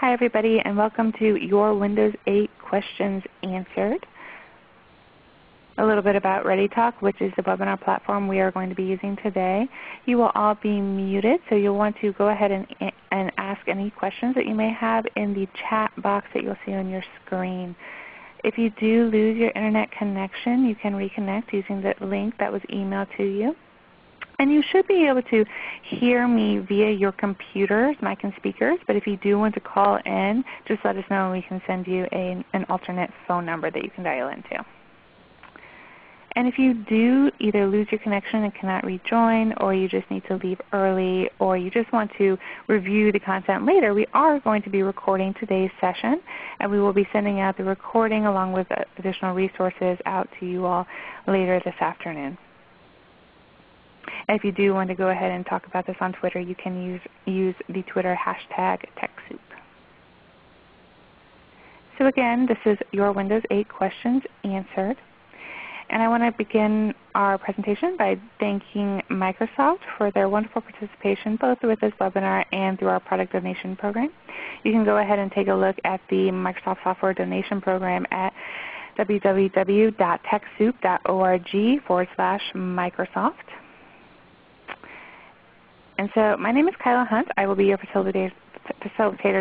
Hi everybody and welcome to Your Windows 8 Questions Answered. A little bit about ReadyTalk, which is the webinar platform we are going to be using today. You will all be muted, so you'll want to go ahead and, and ask any questions that you may have in the chat box that you'll see on your screen. If you do lose your Internet connection, you can reconnect using the link that was emailed to you. And you should be able to hear me via your computers, mic and speakers, but if you do want to call in, just let us know and we can send you a, an alternate phone number that you can dial into. And if you do either lose your connection and cannot rejoin, or you just need to leave early, or you just want to review the content later, we are going to be recording today's session, and we will be sending out the recording along with additional resources out to you all later this afternoon. If you do want to go ahead and talk about this on Twitter, you can use, use the Twitter hashtag TechSoup. So again, this is your Windows 8 questions answered. And I want to begin our presentation by thanking Microsoft for their wonderful participation both with this webinar and through our product donation program. You can go ahead and take a look at the Microsoft Software Donation Program at www.techsoup.org forward slash Microsoft. And so my name is Kyla Hunt. I will be your facilitator,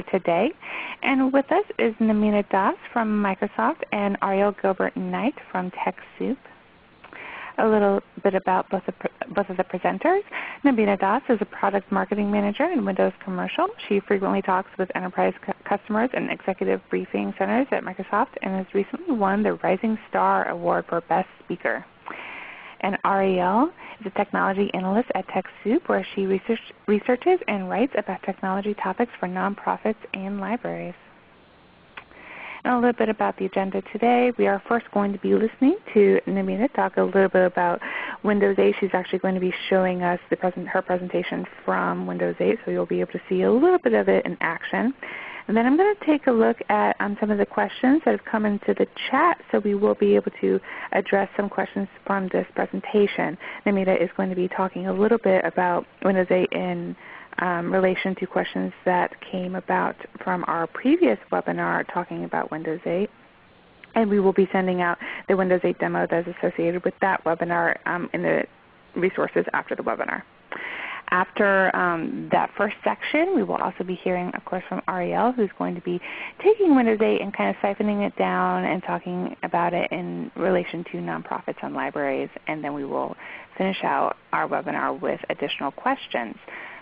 today. And with us is Namita Das from Microsoft and Ariel Gilbert-Knight from TechSoup. A little bit about both of, both of the presenters. Namita Das is a Product Marketing Manager in Windows Commercial. She frequently talks with enterprise customers and executive briefing centers at Microsoft and has recently won the Rising Star Award for Best Speaker. And Ariel is a technology analyst at TechSoup where she research, researches and writes about technology topics for nonprofits and libraries. And a little bit about the agenda today. We are first going to be listening to Namita talk a little bit about Windows 8. She's actually going to be showing us present, her presentation from Windows 8, so you'll be able to see a little bit of it in action. And then I'm going to take a look at um, some of the questions that have come into the chat so we will be able to address some questions from this presentation. Namita is going to be talking a little bit about Windows 8 in um, relation to questions that came about from our previous webinar talking about Windows 8. And we will be sending out the Windows 8 demo that is associated with that webinar um, in the resources after the webinar. After um, that first section, we will also be hearing, of course, from Ariel, who's going to be taking 8 and kind of siphoning it down and talking about it in relation to nonprofits and libraries. And then we will finish out our webinar with additional questions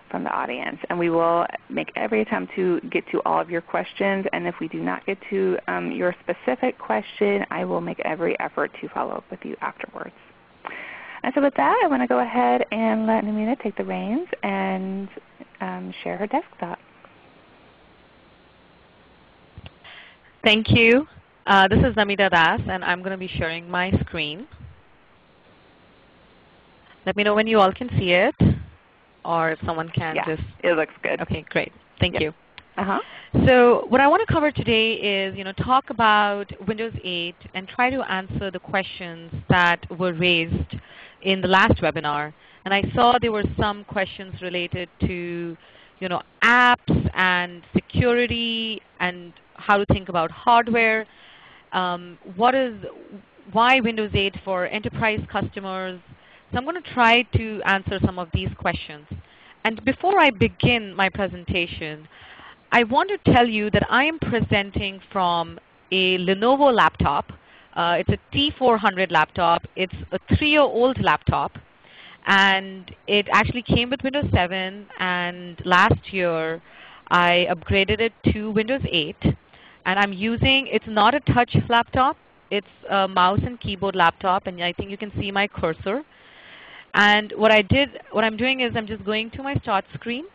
from the audience. And we will make every attempt to get to all of your questions. And if we do not get to um, your specific question, I will make every effort to follow up with you afterwards. And so with that, I want to go ahead and let Namita take the reins and um, share her desktop. Thank you. Uh, this is Namita Das, and I'm going to be sharing my screen. Let me know when you all can see it, or if someone can yeah, just. it looks good. Okay, great. Thank yep. you. Uh-huh. So what I want to cover today is you know, talk about Windows 8 and try to answer the questions that were raised in the last webinar. And I saw there were some questions related to you know, apps and security and how to think about hardware. Um, what is, why Windows 8 for enterprise customers? So I'm going to try to answer some of these questions. And before I begin my presentation, I want to tell you that I am presenting from a Lenovo laptop uh, it's a T400 laptop. It's a three-year-old laptop. And it actually came with Windows 7. And last year, I upgraded it to Windows 8. And I'm using, it's not a touch laptop. It's a mouse and keyboard laptop. And I think you can see my cursor. And what I did, what I'm doing is I'm just going to my start screen.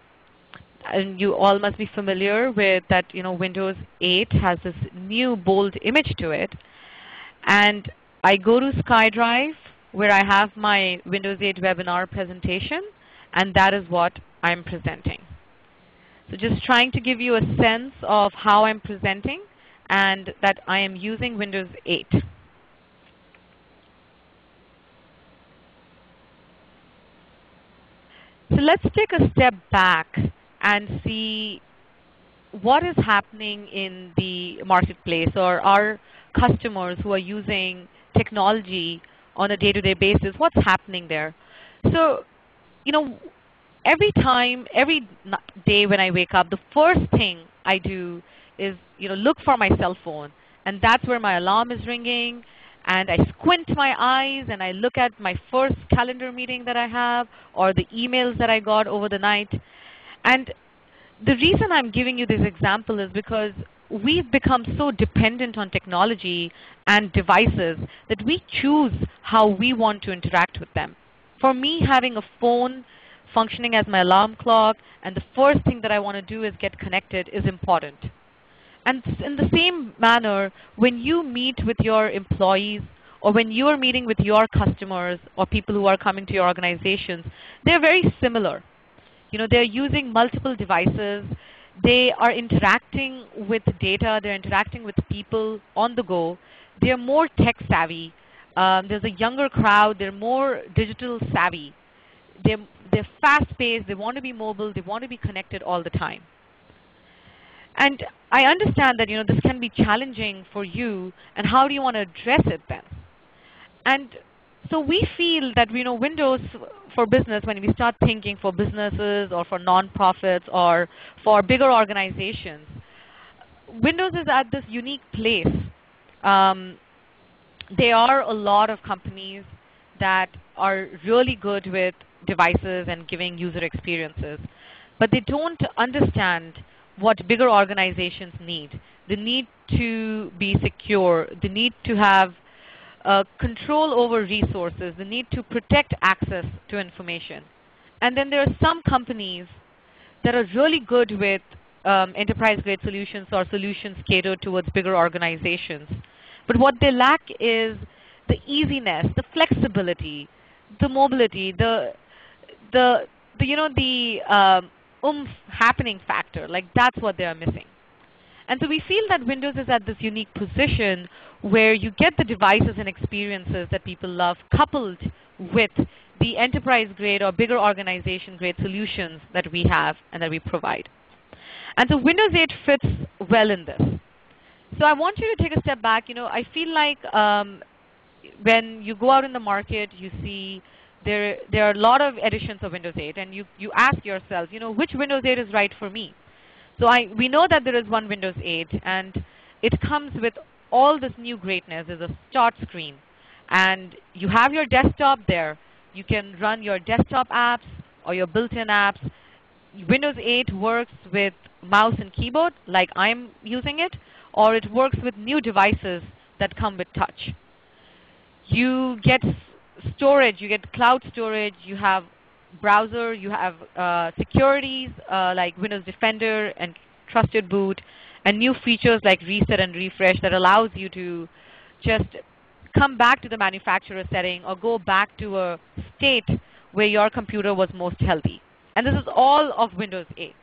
And you all must be familiar with that, you know, Windows 8 has this new bold image to it. And I go to SkyDrive where I have my Windows 8 webinar presentation, and that is what I'm presenting. So just trying to give you a sense of how I'm presenting and that I am using Windows 8. So let's take a step back and see what is happening in the marketplace or our customers who are using technology on a day-to-day basis, what's happening there? So, you know, every time, every day when I wake up, the first thing I do is, you know, look for my cell phone, and that's where my alarm is ringing, and I squint my eyes and I look at my first calendar meeting that I have or the emails that I got over the night. And the reason I'm giving you this example is because we've become so dependent on technology and devices that we choose how we want to interact with them. For me, having a phone functioning as my alarm clock and the first thing that I want to do is get connected is important. And in the same manner, when you meet with your employees or when you are meeting with your customers or people who are coming to your organizations, they're very similar. You know, they're using multiple devices. They are interacting with data. They're interacting with people on the go. They're more tech savvy. Um, there's a younger crowd. They're more digital savvy. They're, they're fast paced. They want to be mobile. They want to be connected all the time. And I understand that you know this can be challenging for you, and how do you want to address it then? And so we feel that you know Windows for business, when we start thinking for businesses or for nonprofits or for bigger organizations, Windows is at this unique place. Um, there are a lot of companies that are really good with devices and giving user experiences, but they don't understand what bigger organizations need. They need to be secure. They need to have uh, control over resources, the need to protect access to information. And then there are some companies that are really good with um, enterprise-grade solutions or solutions catered towards bigger organizations. But what they lack is the easiness, the flexibility, the mobility, the, the, the you know, the um, oomph happening factor. Like that's what they are missing. And so we feel that Windows is at this unique position where you get the devices and experiences that people love coupled with the enterprise grade or bigger organization grade solutions that we have and that we provide. And so Windows 8 fits well in this. So I want you to take a step back. You know, I feel like um, when you go out in the market, you see there, there are a lot of editions of Windows 8, and you, you ask yourself, you know, which Windows 8 is right for me? So I, we know that there is one Windows 8, and it comes with all this new greatness. is a start screen, and you have your desktop there. You can run your desktop apps or your built-in apps. Windows 8 works with mouse and keyboard, like I'm using it, or it works with new devices that come with touch. You get storage, you get cloud storage, you have browser, you have uh, securities uh, like Windows Defender and Trusted Boot, and new features like reset and refresh that allows you to just come back to the manufacturer setting or go back to a state where your computer was most healthy. And this is all of Windows 8.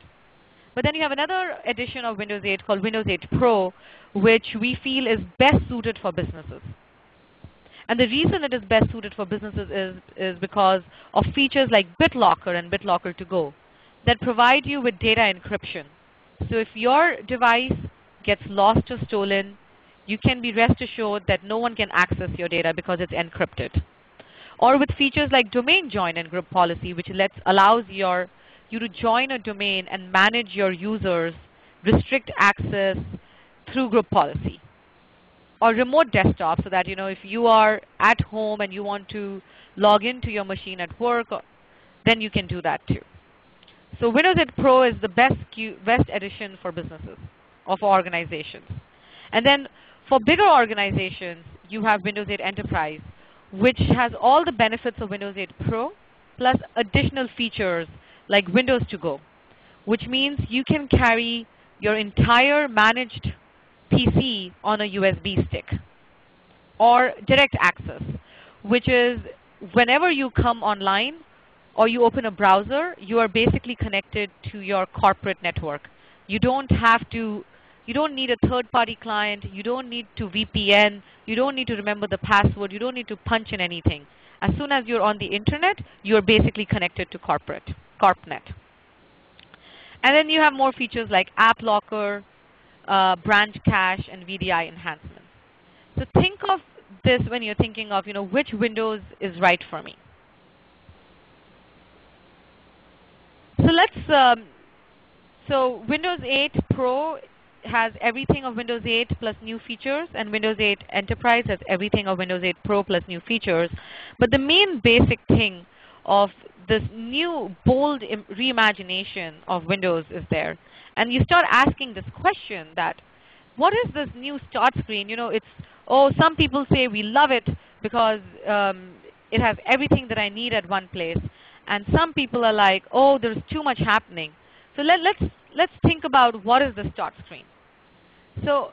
But then you have another edition of Windows 8 called Windows 8 Pro, which we feel is best suited for businesses. And the reason it is best suited for businesses is, is because of features like BitLocker and BitLocker to go that provide you with data encryption. So if your device gets lost or stolen, you can be rest assured that no one can access your data because it's encrypted. Or with features like domain join and group policy, which lets, allows your, you to join a domain and manage your users, restrict access through group policy or remote desktop so that you know if you are at home and you want to log into your machine at work, then you can do that too. So Windows 8 Pro is the best, best edition for businesses or organizations. And then for bigger organizations, you have Windows 8 Enterprise, which has all the benefits of Windows 8 Pro, plus additional features like Windows to Go, which means you can carry your entire managed PC on a USB stick. Or direct access, which is whenever you come online or you open a browser, you are basically connected to your corporate network. You don't have to, you don't need a third-party client. You don't need to VPN. You don't need to remember the password. You don't need to punch in anything. As soon as you're on the internet, you're basically connected to corporate, CorpNet. And then you have more features like App Locker, uh, branch cache, and VDI enhancements. So think of this when you're thinking of you know, which Windows is right for me. So let's, um, so Windows 8 Pro has everything of Windows 8 plus new features, and Windows 8 Enterprise has everything of Windows 8 Pro plus new features. But the main basic thing of this new bold reimagination of Windows is there. And you start asking this question that, what is this new start screen? You know, it's, oh, some people say we love it because um, it has everything that I need at one place. And some people are like, oh, there's too much happening. So let, let's, let's think about what is the start screen. So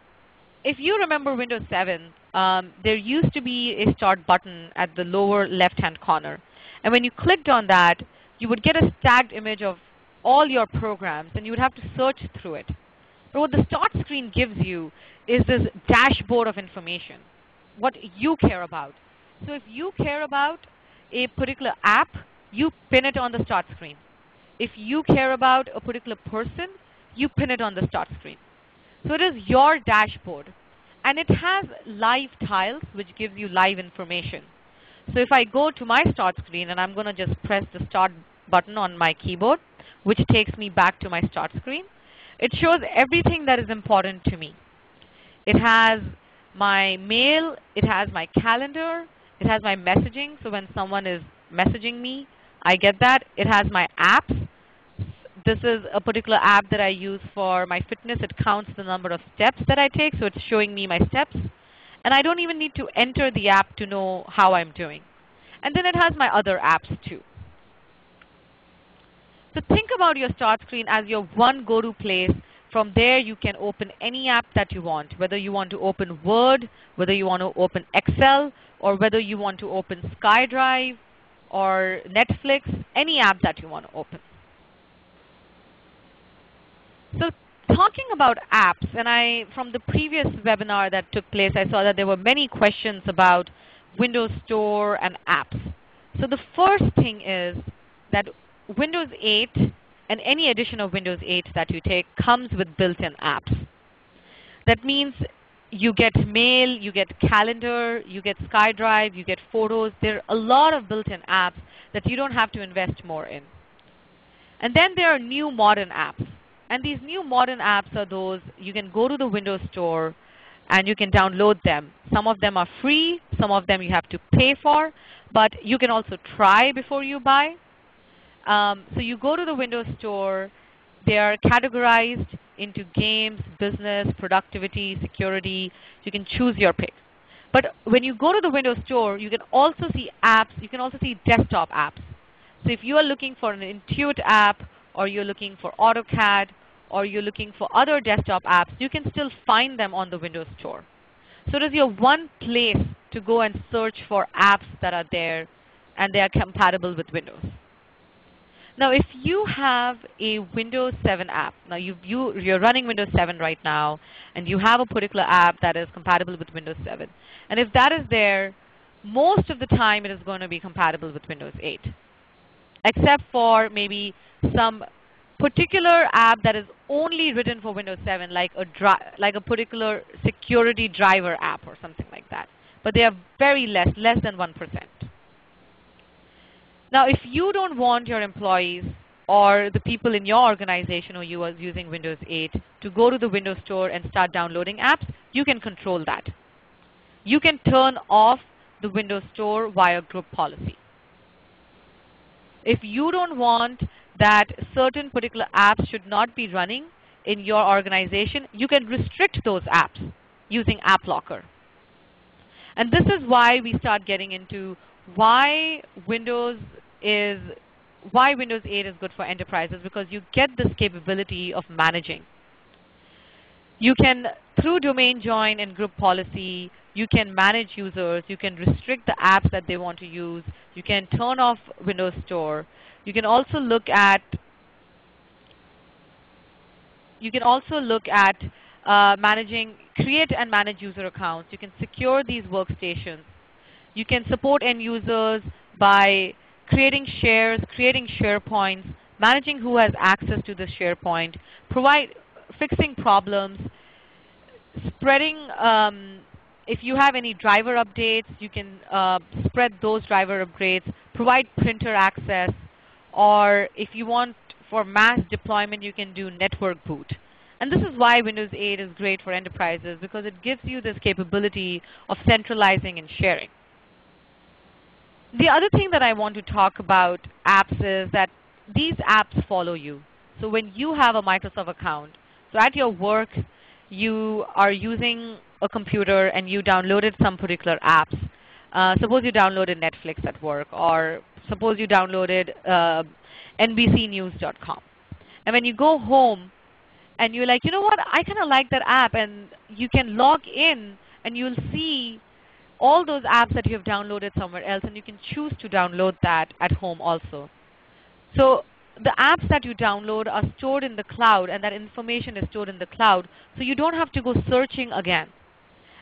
if you remember Windows 7, um, there used to be a start button at the lower left-hand corner. And when you clicked on that, you would get a stacked image of all your programs, and you would have to search through it. But what the start screen gives you is this dashboard of information, what you care about. So if you care about a particular app, you pin it on the start screen. If you care about a particular person, you pin it on the start screen. So it is your dashboard. And it has live tiles, which gives you live information. So if I go to my start screen, and I'm going to just press the start button on my keyboard, which takes me back to my start screen, it shows everything that is important to me. It has my mail, it has my calendar, it has my messaging, so when someone is messaging me, I get that. It has my apps. This is a particular app that I use for my fitness. It counts the number of steps that I take, so it's showing me my steps. And I don't even need to enter the app to know how I'm doing. And then it has my other apps too. So think about your start screen as your one go-to place. From there you can open any app that you want, whether you want to open Word, whether you want to open Excel, or whether you want to open SkyDrive or Netflix, any app that you want to open. So talking about apps, and I from the previous webinar that took place, I saw that there were many questions about Windows Store and apps. So the first thing is that Windows 8 and any edition of Windows 8 that you take comes with built-in apps. That means you get mail, you get calendar, you get SkyDrive, you get photos. There are a lot of built-in apps that you don't have to invest more in. And then there are new modern apps. And these new modern apps are those you can go to the Windows Store and you can download them. Some of them are free, some of them you have to pay for, but you can also try before you buy. Um, so you go to the Windows Store. They are categorized into games, business, productivity, security. You can choose your pick. But when you go to the Windows Store, you can also see apps. You can also see desktop apps. So if you are looking for an Intuit app or you're looking for AutoCAD, or you're looking for other desktop apps, you can still find them on the Windows Store. So it is your one place to go and search for apps that are there and they are compatible with Windows. Now if you have a Windows 7 app, now you, you, you're running Windows 7 right now, and you have a particular app that is compatible with Windows 7. And if that is there, most of the time it is going to be compatible with Windows 8, except for maybe some particular app that is only written for Windows 7, like a, like a particular security driver app or something like that. But they are very less, less than 1%. Now, if you don't want your employees or the people in your organization or you are using Windows 8 to go to the Windows Store and start downloading apps, you can control that. You can turn off the Windows Store via group policy. If you don't want that certain particular apps should not be running in your organization, you can restrict those apps using App Locker. And this is why we start getting into why Windows is why Windows 8 is good for enterprises because you get this capability of managing. You can, through domain join and group policy, you can manage users. You can restrict the apps that they want to use. You can turn off Windows Store. You can also look at you can also look at uh, managing, create and manage user accounts. You can secure these workstations. You can support end users by creating shares, creating SharePoints, managing who has access to the SharePoint, provide, fixing problems, spreading, um, if you have any driver updates, you can uh, spread those driver upgrades, provide printer access, or if you want for mass deployment, you can do network boot. And this is why Windows 8 is great for enterprises because it gives you this capability of centralizing and sharing. The other thing that I want to talk about apps is that these apps follow you. So when you have a Microsoft account, so at your work, you are using a computer and you downloaded some particular apps. Uh, suppose you downloaded Netflix at work, or suppose you downloaded uh, NBCNews.com. And when you go home and you're like, you know what, I kind of like that app, and you can log in and you'll see all those apps that you have downloaded somewhere else, and you can choose to download that at home also. So the apps that you download are stored in the cloud, and that information is stored in the cloud, so you don't have to go searching again.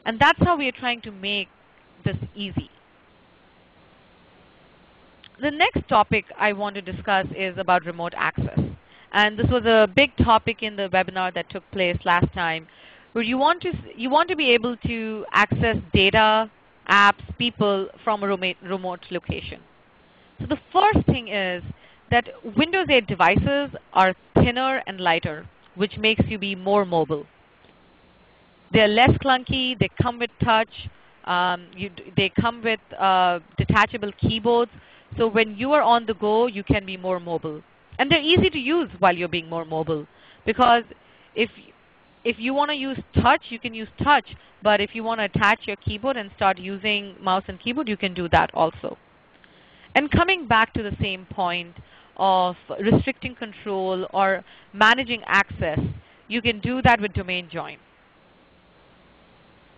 And that's how we are trying to make this easy. The next topic I want to discuss is about remote access. And this was a big topic in the webinar that took place last time, where you want to, you want to be able to access data, apps, people from a remote location. So the first thing is that Windows 8 devices are thinner and lighter, which makes you be more mobile. They're less clunky. They come with touch. Um, you, they come with uh, detachable keyboards. So when you are on the go, you can be more mobile. And they're easy to use while you're being more mobile. Because if, if you want to use touch, you can use touch. But if you want to attach your keyboard and start using mouse and keyboard, you can do that also. And coming back to the same point of restricting control or managing access, you can do that with domain join.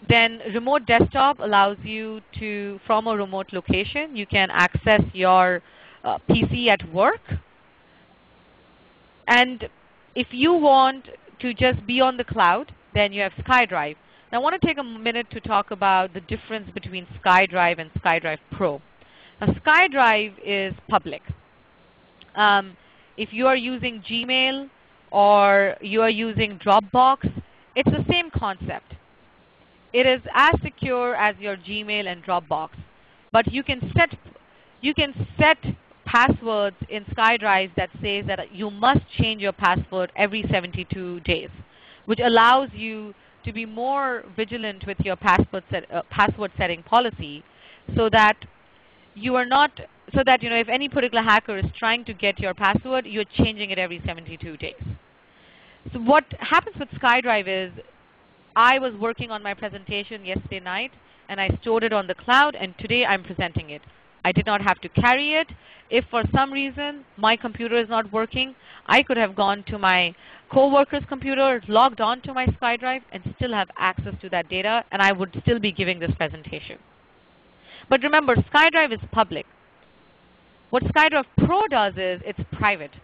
Then remote desktop allows you to, from a remote location, you can access your uh, PC at work. And if you want to just be on the cloud, then you have SkyDrive. Now I want to take a minute to talk about the difference between SkyDrive and SkyDrive Pro. Now SkyDrive is public. Um, if you are using Gmail or you are using Dropbox, it's the same concept. It is as secure as your Gmail and Dropbox. But you can set, you can set passwords in SkyDrive that says that you must change your password every 72 days, which allows you to be more vigilant with your password, set, uh, password setting policy so that you are not so that you know if any particular hacker is trying to get your password, you're changing it every 72 days. So what happens with SkyDrive is I was working on my presentation yesterday night, and I stored it on the cloud, and today I'm presenting it. I did not have to carry it. If for some reason my computer is not working, I could have gone to my coworker's computer, logged on to my SkyDrive, and still have access to that data, and I would still be giving this presentation. But remember, SkyDrive is public. What SkyDrive Pro does is it's private.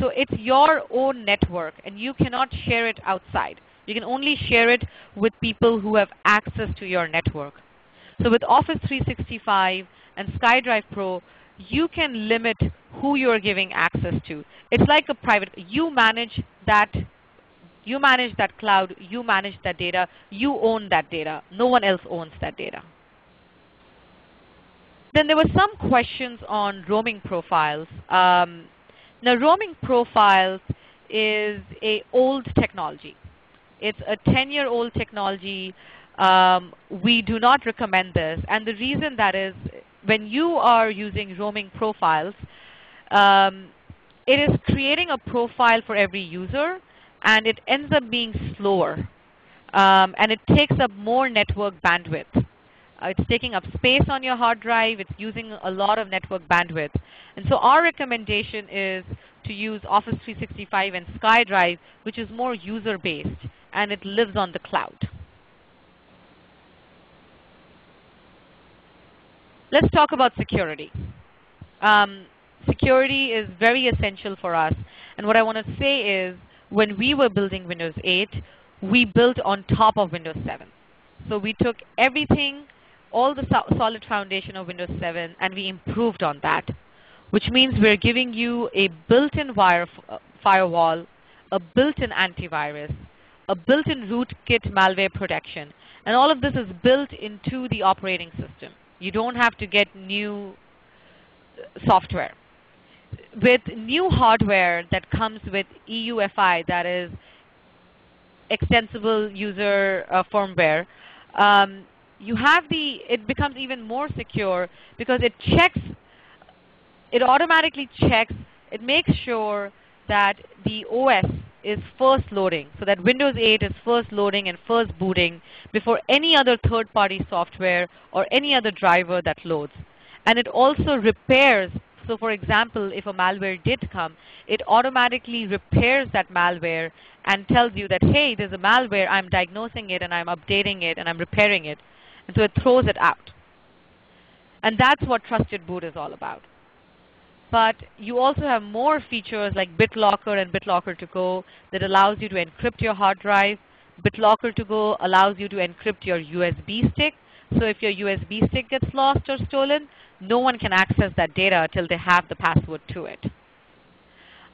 So it's your own network, and you cannot share it outside. You can only share it with people who have access to your network. So with Office 365 and SkyDrive Pro, you can limit who you're giving access to. It's like a private, you manage that you manage that cloud, you manage that data, you own that data. No one else owns that data. Then there were some questions on roaming profiles. Um, now roaming profiles is a old technology. It's a 10-year-old technology. Um, we do not recommend this. And the reason that is when you are using roaming profiles, um, it is creating a profile for every user, and it ends up being slower. Um, and it takes up more network bandwidth. Uh, it's taking up space on your hard drive. It's using a lot of network bandwidth. And so our recommendation is to use Office 365 and SkyDrive, which is more user-based and it lives on the cloud. Let's talk about security. Um, security is very essential for us. And what I want to say is when we were building Windows 8, we built on top of Windows 7. So we took everything, all the so solid foundation of Windows 7, and we improved on that. which means we're giving you a built-in uh, firewall, a built-in antivirus, a built-in rootkit malware protection, and all of this is built into the operating system. You don't have to get new uh, software. With new hardware that comes with EUFI, that is extensible user uh, firmware, um, you have the, it becomes even more secure because it checks, it automatically checks, it makes sure that the OS is first loading, so that Windows 8 is first loading and first booting before any other third-party software or any other driver that loads. And it also repairs, so for example, if a malware did come, it automatically repairs that malware and tells you that, hey, there's a malware, I'm diagnosing it and I'm updating it and I'm repairing it. And so it throws it out. And that's what Trusted Boot is all about. But you also have more features like BitLocker and BitLocker to go that allows you to encrypt your hard drive. BitLocker to go allows you to encrypt your USB stick. So if your USB stick gets lost or stolen, no one can access that data until they have the password to it.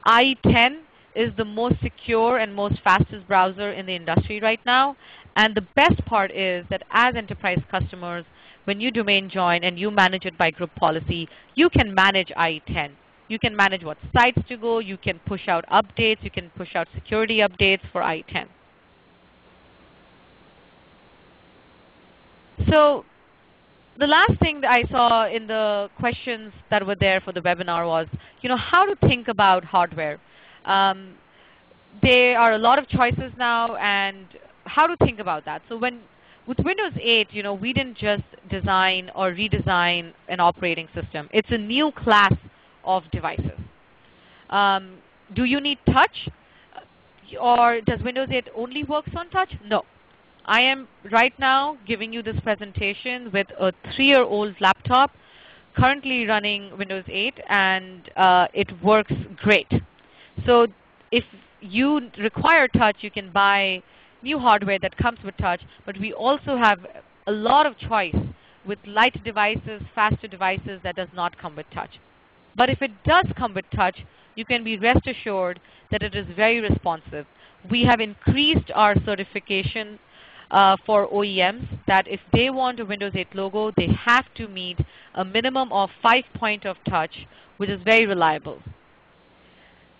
IE10 is the most secure and most fastest browser in the industry right now. And the best part is that as enterprise customers, when you domain join and you manage it by group policy, you can manage IE10. You can manage what sites to go. You can push out updates. You can push out security updates for IE10. So the last thing that I saw in the questions that were there for the webinar was, you know, how to think about hardware. Um, there are a lot of choices now, and how to think about that. So when with Windows 8, you know, we didn't just design or redesign an operating system. It's a new class of devices. Um, do you need touch? Or does Windows 8 only works on touch? No. I am right now giving you this presentation with a three-year-old laptop currently running Windows 8, and uh, it works great. So if you require touch, you can buy new hardware that comes with touch, but we also have a lot of choice with light devices, faster devices that does not come with touch. But if it does come with touch, you can be rest assured that it is very responsive. We have increased our certification uh, for OEMs that if they want a Windows 8 logo, they have to meet a minimum of 5 point of touch, which is very reliable.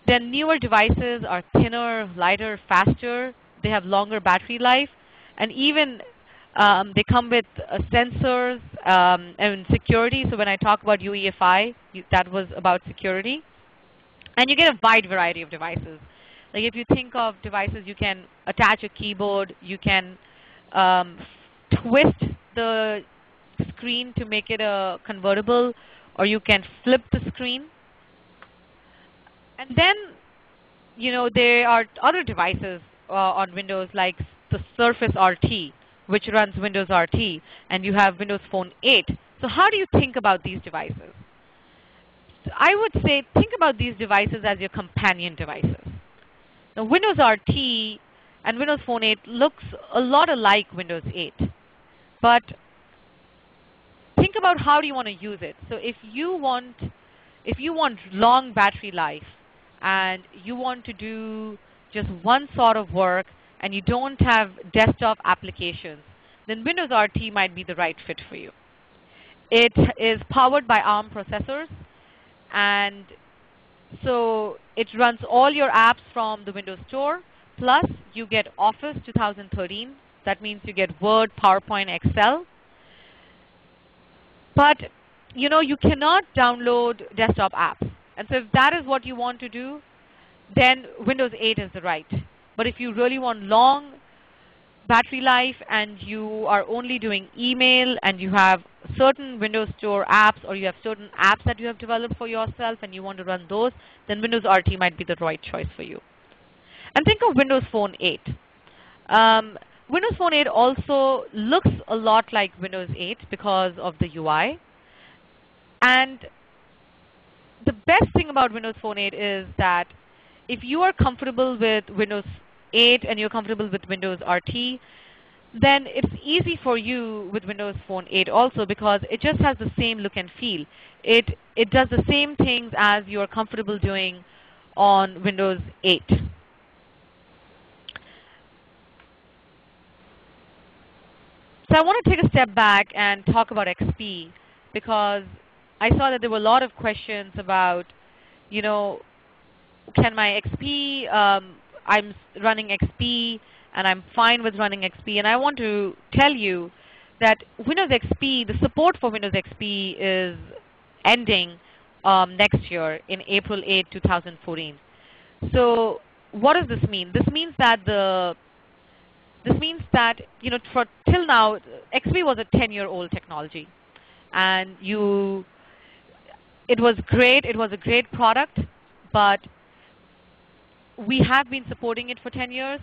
Then newer devices are thinner, lighter, faster, they have longer battery life, and even um, they come with uh, sensors um, and security. So when I talk about UEFI, that was about security. And you get a wide variety of devices. Like if you think of devices, you can attach a keyboard, you can um, twist the screen to make it a convertible, or you can flip the screen. And then, you know, there are other devices uh, on Windows like the Surface RT, which runs Windows RT, and you have Windows Phone 8. So how do you think about these devices? I would say think about these devices as your companion devices. Now Windows RT and Windows Phone 8 looks a lot alike Windows 8. But think about how do you want to use it. So if you want, if you want long battery life and you want to do just one sort of work and you don't have desktop applications, then Windows RT might be the right fit for you. It is powered by ARM processors, and so it runs all your apps from the Windows Store, plus you get Office 2013. That means you get Word, PowerPoint, Excel. But you know, you cannot download desktop apps. And so if that is what you want to do, then Windows 8 is the right. But if you really want long battery life and you are only doing email and you have certain Windows Store apps or you have certain apps that you have developed for yourself and you want to run those, then Windows RT might be the right choice for you. And think of Windows Phone 8. Um, Windows Phone 8 also looks a lot like Windows 8 because of the UI. And the best thing about Windows Phone 8 is that if you are comfortable with Windows 8 and you're comfortable with Windows RT, then it's easy for you with Windows Phone 8 also because it just has the same look and feel. It, it does the same things as you're comfortable doing on Windows 8. So I want to take a step back and talk about XP because I saw that there were a lot of questions about, you know, can my XP, um, I'm running XP and I'm fine with running XP. And I want to tell you that Windows XP, the support for Windows XP is ending um, next year in April 8, 2014. So what does this mean? This means that the this means that you know for till now XP was a 10-year-old technology, and you it was great. It was a great product, but we have been supporting it for 10 years.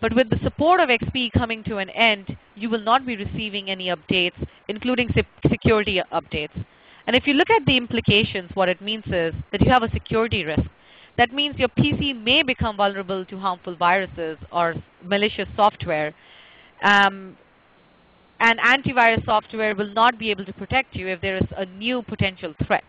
But with the support of XP coming to an end, you will not be receiving any updates, including security updates. And if you look at the implications, what it means is that you have a security risk. That means your PC may become vulnerable to harmful viruses or malicious software. Um, and antivirus software will not be able to protect you if there is a new potential threat.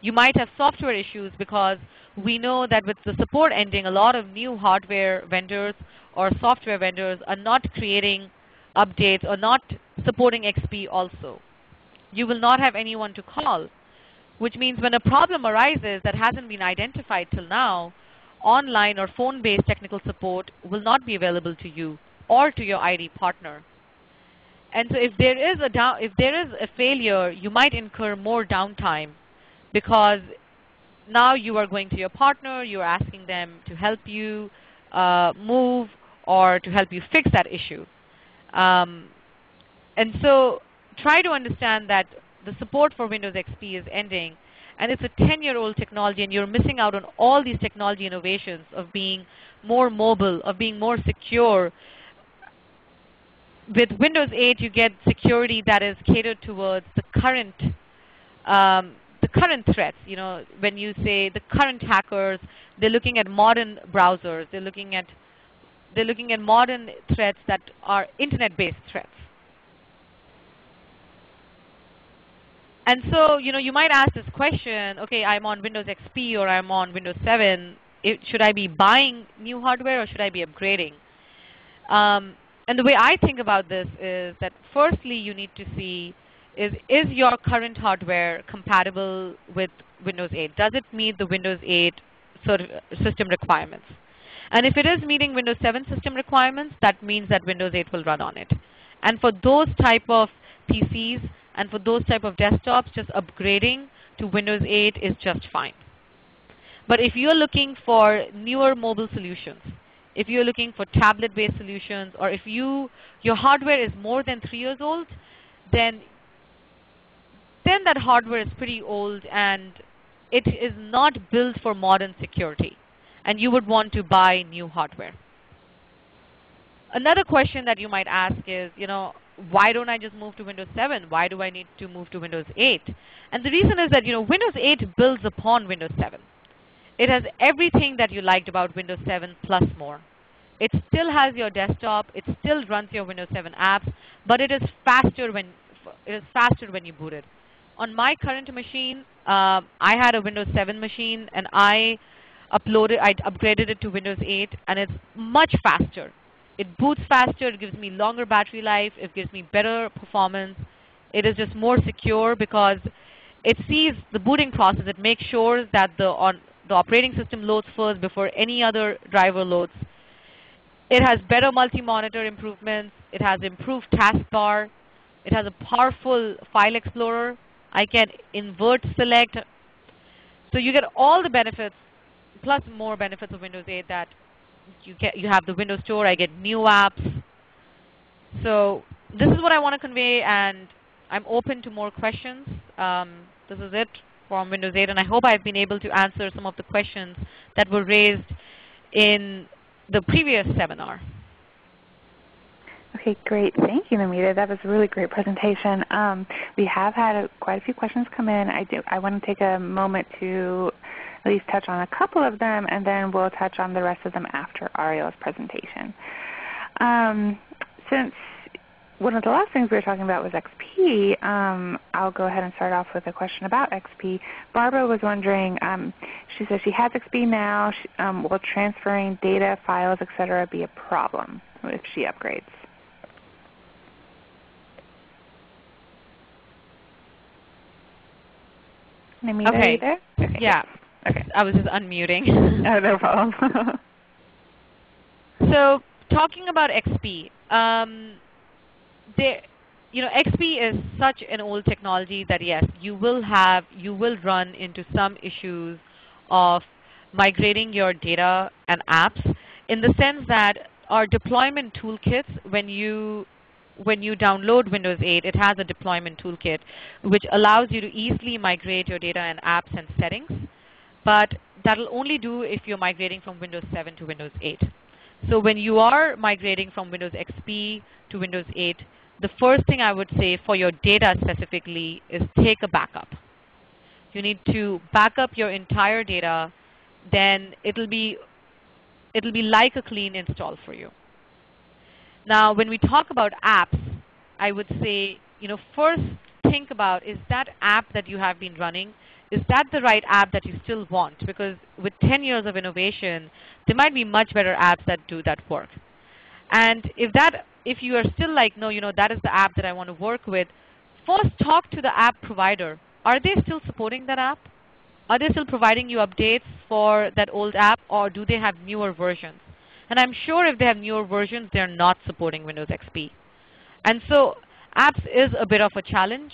You might have software issues because we know that with the support ending, a lot of new hardware vendors or software vendors are not creating updates or not supporting XP also. You will not have anyone to call which means when a problem arises that hasn't been identified till now, online or phone-based technical support will not be available to you or to your IT partner. And so if there is a if there is a failure, you might incur more downtime because now you are going to your partner, you're asking them to help you uh, move or to help you fix that issue. Um, and so try to understand that the support for Windows XP is ending. And it's a 10-year-old technology, and you're missing out on all these technology innovations of being more mobile, of being more secure. With Windows 8, you get security that is catered towards the current um, current threats. You know, when you say the current hackers, they're looking at modern browsers. They're looking at they're looking at modern threats that are internet-based threats. And so, you know, you might ask this question, okay, I'm on Windows XP or I'm on Windows 7. It, should I be buying new hardware or should I be upgrading? Um, and the way I think about this is that firstly you need to see is, is your current hardware compatible with Windows 8? Does it meet the Windows 8 sort of system requirements? And if it is meeting Windows 7 system requirements, that means that Windows 8 will run on it. And for those type of PCs, and for those type of desktops, just upgrading to Windows 8 is just fine. But if you're looking for newer mobile solutions, if you're looking for tablet-based solutions, or if you your hardware is more than three years old, then then that hardware is pretty old and it is not built for modern security, and you would want to buy new hardware. Another question that you might ask is, you know, why don't I just move to Windows 7? Why do I need to move to Windows 8? And the reason is that you know Windows 8 builds upon Windows 7. It has everything that you liked about Windows 7 plus more. It still has your desktop. It still runs your Windows 7 apps, but it is faster when it is faster when you boot it. On my current machine, uh, I had a Windows 7 machine, and I uploaded, I upgraded it to Windows 8, and it's much faster. It boots faster. It gives me longer battery life. It gives me better performance. It is just more secure because it sees the booting process. It makes sure that the, on, the operating system loads first before any other driver loads. It has better multi-monitor improvements. It has improved taskbar. It has a powerful file explorer. I can invert select. So you get all the benefits plus more benefits of Windows 8 that you get you have the Windows Store. I get new apps. So this is what I want to convey, and I'm open to more questions. Um, this is it from Windows 8, and I hope I've been able to answer some of the questions that were raised in the previous seminar. Okay, great. Thank you, Namita. That was a really great presentation. Um, we have had a, quite a few questions come in. I, do, I want to take a moment to at least touch on a couple of them, and then we'll touch on the rest of them after Ariel's presentation. Um, since one of the last things we were talking about was XP. Um, I'll go ahead and start off with a question about XP. Barbara was wondering, um, she says she has XP now. She, um, will transferring data, files, etc. be a problem if she upgrades? Namita, okay. are you there? Okay. Yeah. Okay. I was just unmuting. oh, no problem. so talking about XP, um, there, you know, XP is such an old technology that yes, you will have, you will run into some issues of migrating your data and apps in the sense that our deployment toolkits, when you when you download Windows 8, it has a deployment toolkit which allows you to easily migrate your data and apps and settings. But that will only do if you're migrating from Windows 7 to Windows 8. So when you are migrating from Windows XP to Windows 8, the first thing I would say for your data specifically is take a backup. You need to back up your entire data. Then it'll be, it'll be like a clean install for you. Now when we talk about apps, I would say, you know, first think about is that app that you have been running, is that the right app that you still want? Because with 10 years of innovation, there might be much better apps that do that work. And if that, if you are still like, no, you know, that is the app that I want to work with, first talk to the app provider. Are they still supporting that app? Are they still providing you updates for that old app, or do they have newer versions? And I'm sure if they have newer versions, they're not supporting Windows XP. And so apps is a bit of a challenge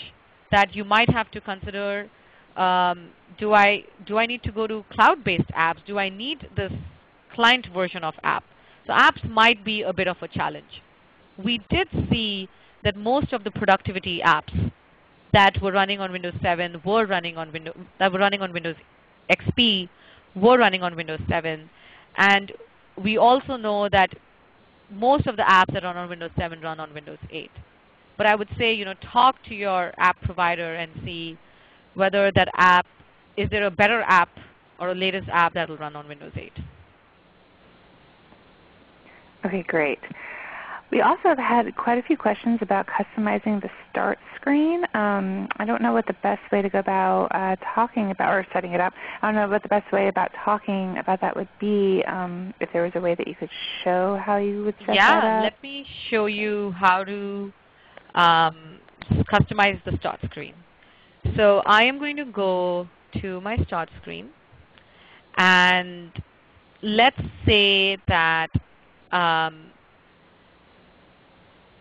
that you might have to consider um, do, I, do I need to go to cloud-based apps? Do I need this client version of app? So apps might be a bit of a challenge. We did see that most of the productivity apps that were running on Windows 7 were running on Windows that were running on Windows XP were running on Windows 7. And we also know that most of the apps that run on Windows 7 run on Windows 8. But I would say, you know, talk to your app provider and see whether that app, is there a better app or a latest app that will run on Windows 8. Okay, great. We also have had quite a few questions about customizing the start screen. Um, I don't know what the best way to go about uh, talking about or setting it up. I don't know what the best way about talking about that would be. Um, if there was a way that you could show how you would set yeah, that up. Yeah, let me show you how to um, customize the start screen. So I am going to go to my start screen. And let's say that, um,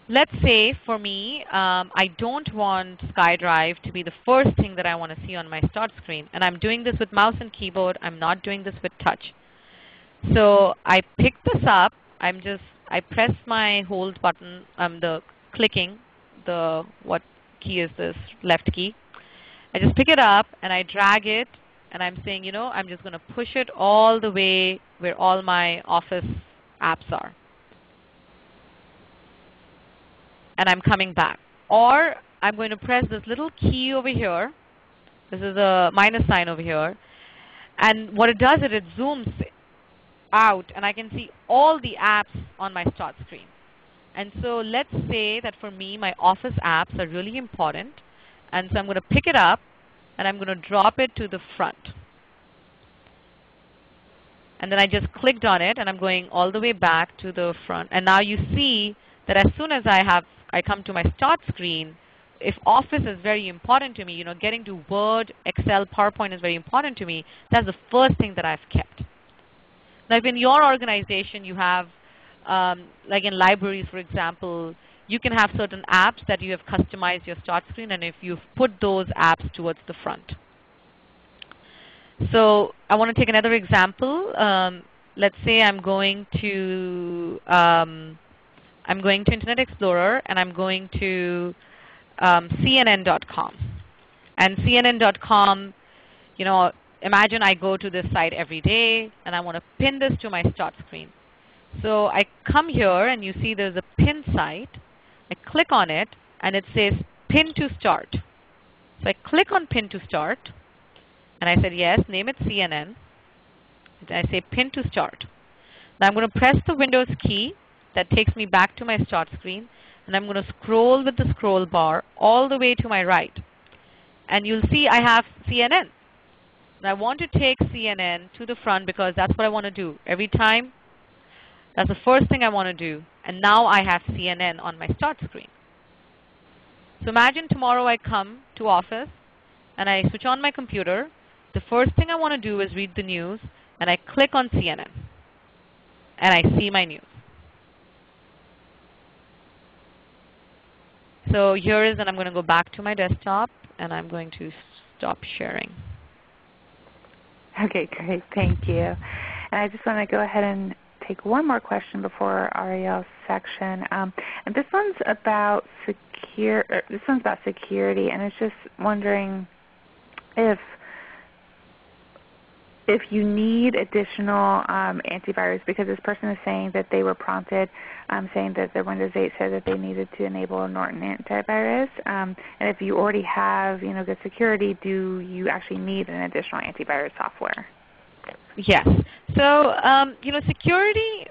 let's say for me, um, I don't want SkyDrive to be the first thing that I want to see on my start screen. And I'm doing this with mouse and keyboard. I'm not doing this with touch. So I pick this up. I'm just, I press my hold button, um, the clicking, the, what key is this, left key. I just pick it up and I drag it and I'm saying, you know, I'm just going to push it all the way where all my Office apps are. And I'm coming back. Or I'm going to press this little key over here. This is a minus sign over here. And what it does is it zooms out and I can see all the apps on my start screen. And so let's say that for me my Office apps are really important. And so I'm going to pick it up and I'm going to drop it to the front. And then I just clicked on it and I'm going all the way back to the front. And now you see that as soon as I have I come to my start screen, if Office is very important to me, you know, getting to Word, Excel, PowerPoint is very important to me, that's the first thing that I've kept. Now if in your organization you have, um, like in libraries for example, you can have certain apps that you have customized your start screen and if you've put those apps towards the front. So I want to take another example. Um, let's say I'm going to um, I'm going to Internet Explorer and I'm going to um, CNN.com. And CNN.com, you know, imagine I go to this site every day and I want to pin this to my start screen. So I come here and you see there's a pin site I click on it and it says pin to start. So I click on pin to start and I said yes, name it CNN. And I say pin to start. Now I'm going to press the Windows key that takes me back to my start screen. and I'm going to scroll with the scroll bar all the way to my right. And you'll see I have CNN. And I want to take CNN to the front because that's what I want to do. Every time, that's the first thing I want to do. And now I have CNN on my start screen. So imagine tomorrow I come to office and I switch on my computer. The first thing I want to do is read the news and I click on CNN and I see my news. So here is, and I'm going to go back to my desktop, and I'm going to stop sharing. Okay, great. Thank you. And I just want to go ahead and take one more question before Ariel's section. Um, and this one's about secure. This one's about security, and it's just wondering if if you need additional um, antivirus, because this person is saying that they were prompted um, saying that their Windows 8 said that they needed to enable Norton antivirus, um, and if you already have you know good security, do you actually need an additional antivirus software? Yes. So um, you know, security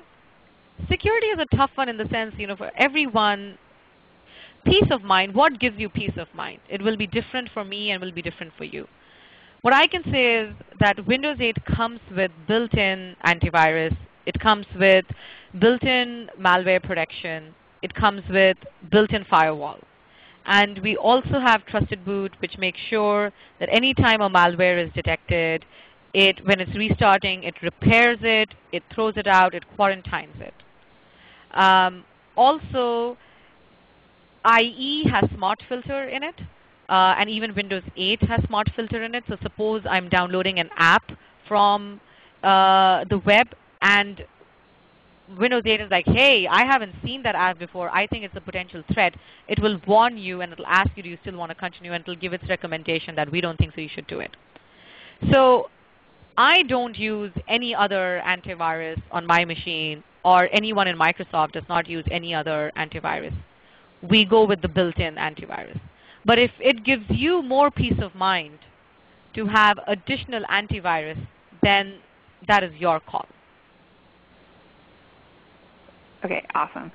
security is a tough one in the sense you know for everyone. Peace of mind. What gives you peace of mind? It will be different for me and will be different for you. What I can say is that Windows 8 comes with built-in antivirus. It comes with built-in malware protection. It comes with built-in firewall. And we also have Trusted Boot, which makes sure that any time a malware is detected, it, when it's restarting, it repairs it, it throws it out, it quarantines it. Um, also, IE has Smart Filter in it, uh, and even Windows 8 has Smart Filter in it. So suppose I'm downloading an app from uh, the web and Windows 8 is like, hey, I haven't seen that app before. I think it's a potential threat. It will warn you and it will ask you, do you still want to continue? And it will give its recommendation that we don't think so you should do it. So I don't use any other antivirus on my machine or anyone in Microsoft does not use any other antivirus. We go with the built-in antivirus. But if it gives you more peace of mind to have additional antivirus, then that is your call. Okay, awesome.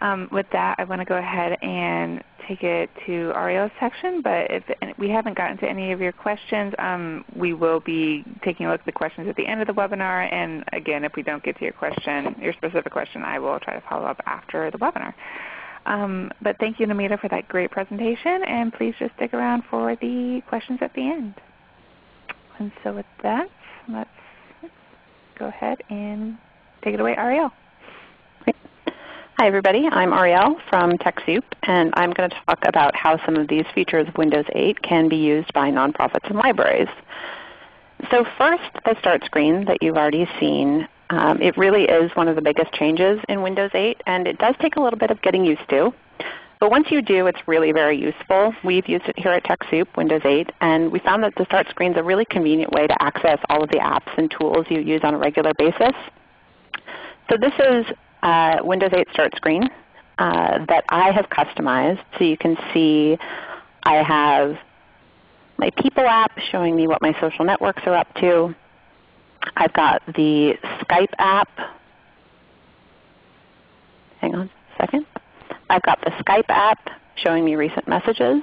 Um, with that, I want to go ahead and take it to Ariel's section, but if we haven't gotten to any of your questions, um, we will be taking a look at the questions at the end of the webinar. And again, if we don't get to your question, your specific question, I will try to follow up after the webinar. Um, but thank you, Namita, for that great presentation, and please just stick around for the questions at the end. And so with that, let's go ahead and take it away, Ariel. Hi everybody, I'm Ariel from TechSoup, and I'm going to talk about how some of these features of Windows 8 can be used by nonprofits and libraries. So first, the start screen that you've already seen um, it really is one of the biggest changes in Windows 8, and it does take a little bit of getting used to. But once you do, it's really very useful. We've used it here at TechSoup, Windows 8, and we found that the Start screen is a really convenient way to access all of the apps and tools you use on a regular basis. So this is uh, Windows 8 Start screen uh, that I have customized. So you can see I have my People app showing me what my social networks are up to. I've got the Skype app. Hang on a second. I've got the Skype app showing me recent messages.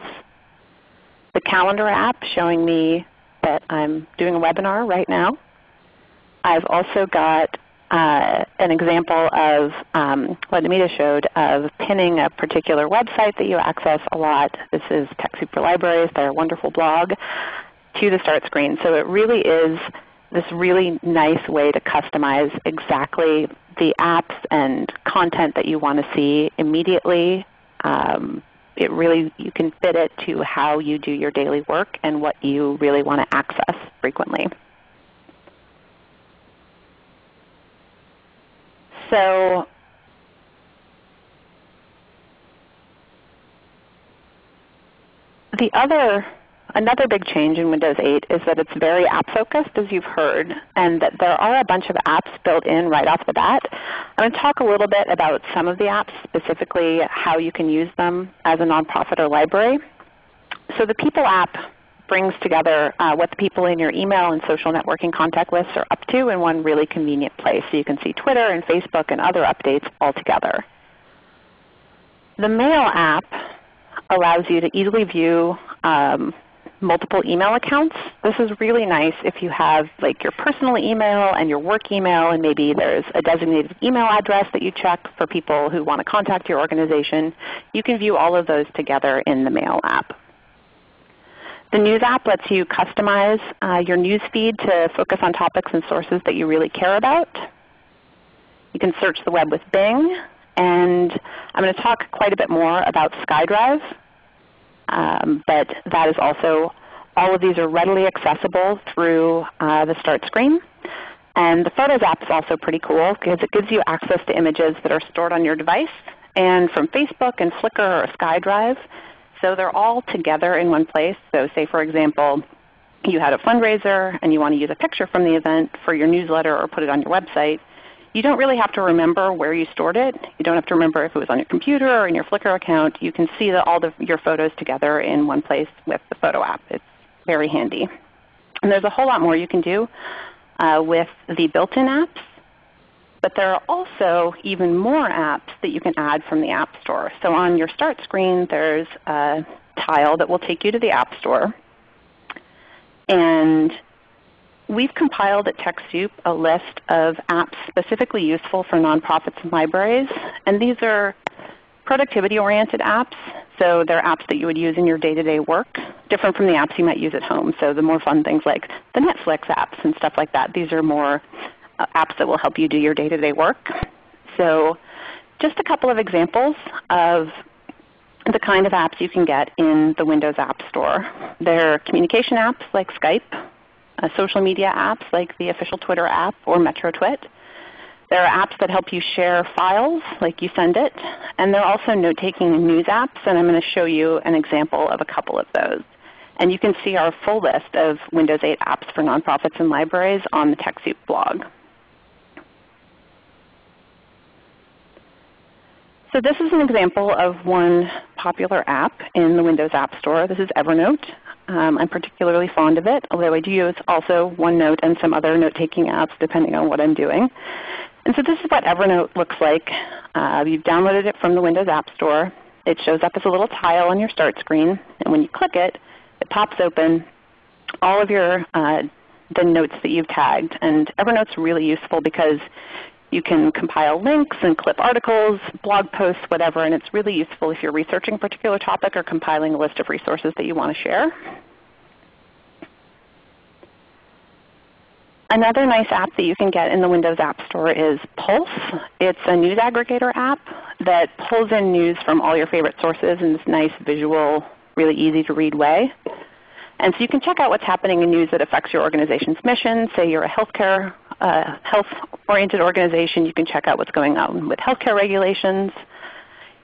The Calendar app showing me that I'm doing a webinar right now. I've also got uh, an example of um, what Namita showed of pinning a particular website that you access a lot. This is TechSoup for Libraries, their wonderful blog, to the start screen. So it really is this really nice way to customize exactly the apps and content that you want to see immediately. Um, it really you can fit it to how you do your daily work and what you really want to access frequently. So the other Another big change in Windows 8 is that it's very app focused as you've heard and that there are a bunch of apps built in right off the bat. I'm going to talk a little bit about some of the apps, specifically how you can use them as a nonprofit or library. So the People app brings together uh, what the people in your email and social networking contact lists are up to in one really convenient place. So you can see Twitter and Facebook and other updates all together. The Mail app allows you to easily view um, multiple email accounts. This is really nice if you have like your personal email and your work email and maybe there's a designated email address that you check for people who want to contact your organization. You can view all of those together in the Mail app. The News app lets you customize uh, your news feed to focus on topics and sources that you really care about. You can search the web with Bing. And I'm going to talk quite a bit more about SkyDrive. Um, but that is also, all of these are readily accessible through uh, the Start screen. And the Photos app is also pretty cool because it gives you access to images that are stored on your device and from Facebook and Flickr or SkyDrive. So they're all together in one place. So say for example, you had a fundraiser and you want to use a picture from the event for your newsletter or put it on your website. You don't really have to remember where you stored it. You don't have to remember if it was on your computer or in your Flickr account. You can see the, all the, your photos together in one place with the Photo app. It's very handy. And there's a whole lot more you can do uh, with the built-in apps. But there are also even more apps that you can add from the App Store. So on your Start screen there's a tile that will take you to the App Store. And we've compiled at TechSoup a list of apps specifically useful for nonprofits and libraries. And these are productivity-oriented apps. So they're apps that you would use in your day-to-day -day work, different from the apps you might use at home. So the more fun things like the Netflix apps and stuff like that. These are more uh, apps that will help you do your day-to-day -day work. So just a couple of examples of the kind of apps you can get in the Windows App Store. There are communication apps like Skype, uh, social media apps like the official Twitter app or MetroTwit. There are apps that help you share files like YouSendIt. And there are also note-taking and news apps, and I'm going to show you an example of a couple of those. And you can see our full list of Windows 8 apps for nonprofits and libraries on the TechSoup blog. So this is an example of one popular app in the Windows App Store. This is Evernote. Um, I'm particularly fond of it, although I do use also OneNote and some other note-taking apps depending on what I'm doing. And so this is what Evernote looks like. Uh, you've downloaded it from the Windows App Store. It shows up as a little tile on your Start screen. And when you click it, it pops open all of your uh, the notes that you've tagged. And Evernote's really useful because you can compile links and clip articles, blog posts, whatever, and it's really useful if you're researching a particular topic or compiling a list of resources that you want to share. Another nice app that you can get in the Windows App Store is Pulse. It's a news aggregator app that pulls in news from all your favorite sources in this nice visual, really easy to read way. And so you can check out what's happening in news that affects your organization's mission. Say you're a healthcare a health-oriented organization, you can check out what's going on with healthcare regulations.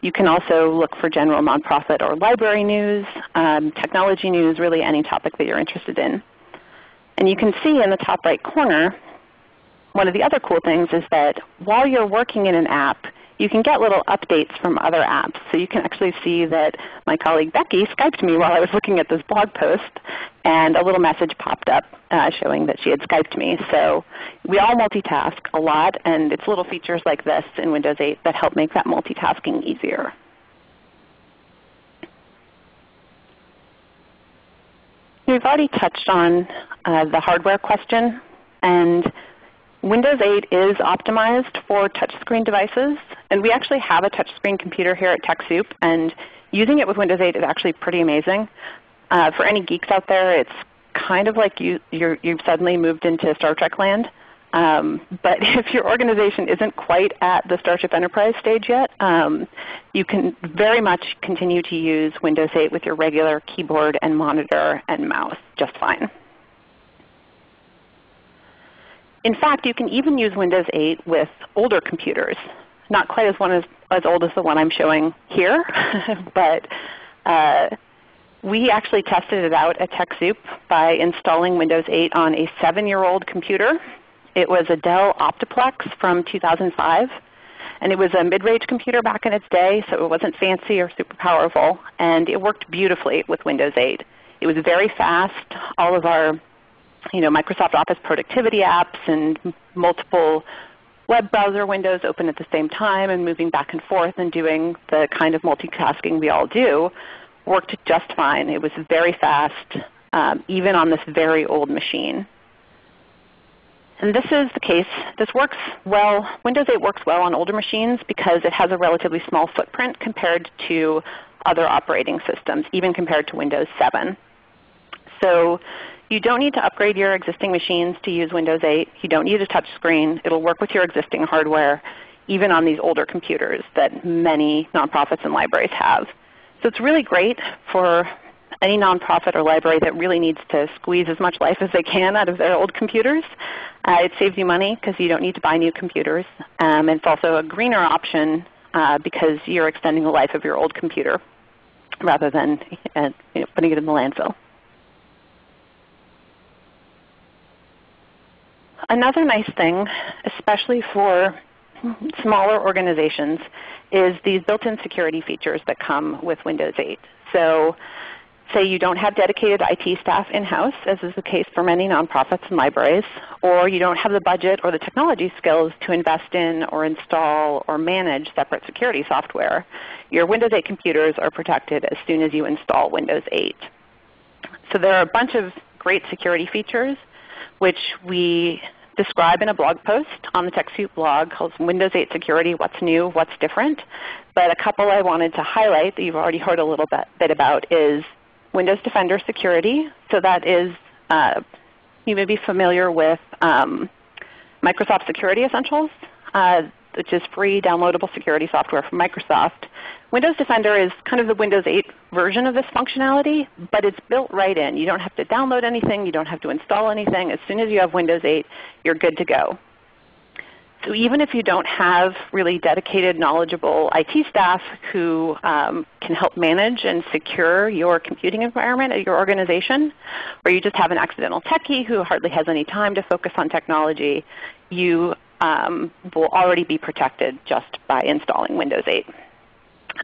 You can also look for general nonprofit or library news, um, technology news, really any topic that you're interested in. And you can see in the top right corner, one of the other cool things is that while you're working in an app, you can get little updates from other apps. So you can actually see that my colleague Becky Skyped me while I was looking at this blog post, and a little message popped up uh, showing that she had Skyped me. So we all multitask a lot, and it's little features like this in Windows 8 that help make that multitasking easier. We've already touched on uh, the hardware question. and Windows 8 is optimized for touchscreen devices. And we actually have a touchscreen computer here at TechSoup. And using it with Windows 8 is actually pretty amazing. Uh, for any geeks out there, it's kind of like you, you have suddenly moved into Star Trek land. Um, but if your organization isn't quite at the Starship Enterprise stage yet, um, you can very much continue to use Windows 8 with your regular keyboard and monitor and mouse just fine. In fact, you can even use Windows 8 with older computers. Not quite as, one as, as old as the one I'm showing here, but uh, we actually tested it out at TechSoup by installing Windows 8 on a 7-year-old computer. It was a Dell Optiplex from 2005. And it was a mid-range computer back in its day, so it wasn't fancy or super powerful. And it worked beautifully with Windows 8. It was very fast. All of our you know, Microsoft Office productivity apps and multiple web browser windows open at the same time and moving back and forth and doing the kind of multitasking we all do worked just fine. It was very fast, um, even on this very old machine. And this is the case. This works well. Windows 8 works well on older machines because it has a relatively small footprint compared to other operating systems, even compared to Windows 7. So you don't need to upgrade your existing machines to use Windows 8. You don't need a touch screen. It will work with your existing hardware even on these older computers that many nonprofits and libraries have. So it's really great for any nonprofit or library that really needs to squeeze as much life as they can out of their old computers. Uh, it saves you money because you don't need to buy new computers. Um, it's also a greener option uh, because you're extending the life of your old computer rather than uh, you know, putting it in the landfill. Another nice thing, especially for smaller organizations, is these built-in security features that come with Windows 8. So say you don't have dedicated IT staff in-house, as is the case for many nonprofits and libraries, or you don't have the budget or the technology skills to invest in or install or manage separate security software, your Windows 8 computers are protected as soon as you install Windows 8. So there are a bunch of great security features which we describe in a blog post on the TechSoup blog called Windows 8 Security, What's New, What's Different. But a couple I wanted to highlight that you've already heard a little bit, bit about is Windows Defender Security. So that is, uh, you may be familiar with um, Microsoft Security Essentials, uh, which is free downloadable security software from Microsoft. Windows Defender is kind of the Windows 8 version of this functionality, but it's built right in. You don't have to download anything. You don't have to install anything. As soon as you have Windows 8, you're good to go. So even if you don't have really dedicated, knowledgeable IT staff who um, can help manage and secure your computing environment at your organization, or you just have an accidental techie who hardly has any time to focus on technology, you um, will already be protected just by installing Windows 8.